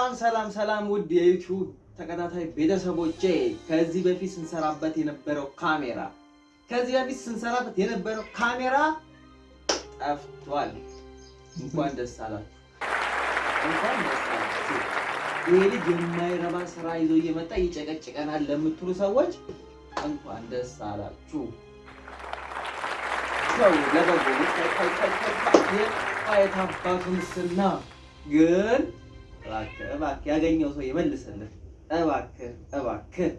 ሰላም ሰላም ሰላም ውድ የዩቲዩብ ተከታታይ ቤተሰቦቼ ከዚህ በፊት ስንሰራበት የነበረው ካሜራ ከዚህ በፊት ስንሰራበት የነበረው ካሜራ ጠፍቷል። እንኳን ደስ አላችሁ፣ እንኳን ደስ አላችሁ። ይሄ ልጅ የማይረባ ስራ ይዞ እየመጣ ይጨቀጭቀናል ለምትሉ ሰዎች እንኳን ደስ አላችሁ። ሰው ለበጎ የታባቱ ምስና ግን እባክህ እባክህ ያገኘው ሰው ይመልስልህ። እባክህ እባክህ